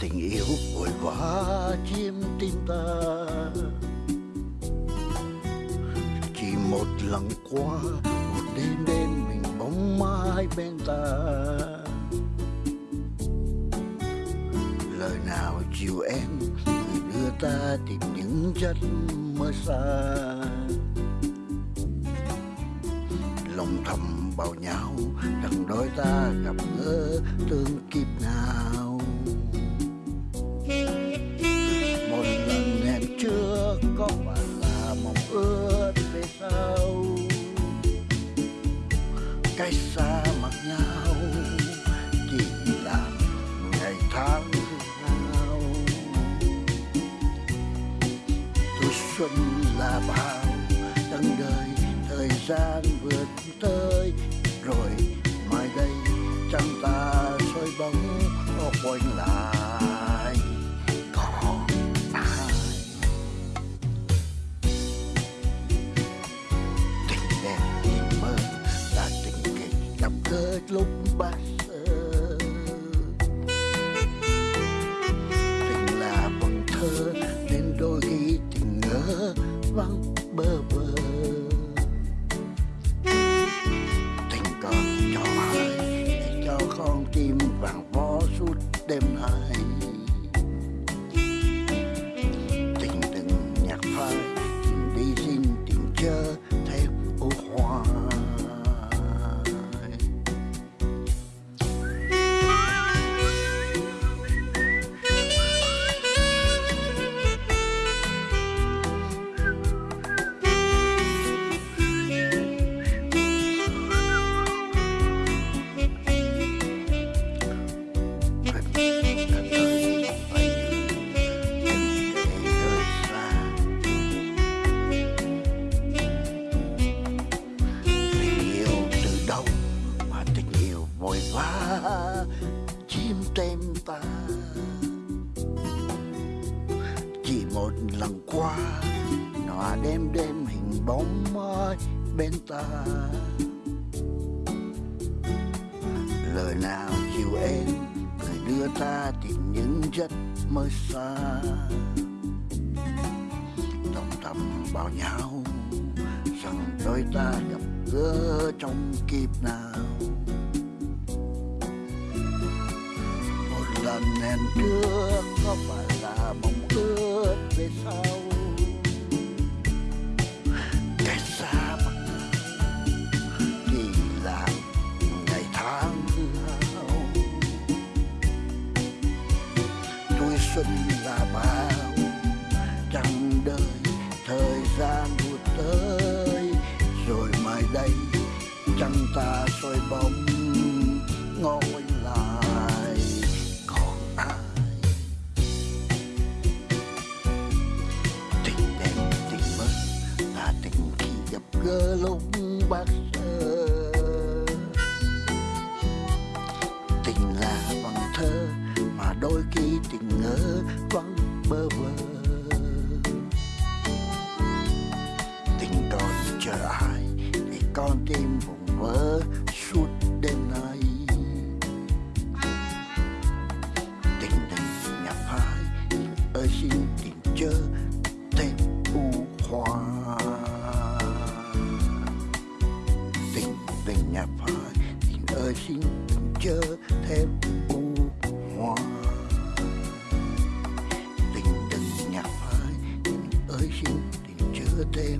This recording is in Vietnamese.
tình yêu vội vã chiếm tim ta. Chỉ một lần qua, một đêm đêm mình bóng mai bên ta. Lời nào chiều em đưa ta tìm những chân mơ xa. Lòng thầm bảo nhau rằng đôi ta gặp gỡ tương kiếp nào. Xuân là bao. Tầng đời, thời gian vượt tới. Rồi mai đây, trăng ta soi bóng quanh lại. Còn ai? Tình đẹp, tình mơ là tình kịch gặp gỡ lúc ban. Đêm nay. Vội vã chim tên ta. Chỉ một lần qua nó đêm đêm hình bóng mai bên ta. Lời nào chiều em, người đưa ta tìm những giấc mơ xa. Trong tâm bao nhau rằng đôi ta gặp gỡ trong kiếp nào. Một lần hẹn trước có phải là mong ước về sau cách xa mặt chỉ là ngày tháng hao tuổi xuân là bao chẳng đời thời gian vụt tới rồi mai đây chẳng ta soi bóng, ngồi. Gặp gỡ lúc bác tình là bằng thơ, mà đôi khi tình ngỡ vắng bơ vơ. Tình còn chờ ai để con tim vùng vỡ suốt đêm nay. Tình đừng nhập hai ơi xin tình tình nhà hai tình ơi xin đừng chớ thêm u hoa tình đừng nhà hai tình ơi xin đừng chớ thêm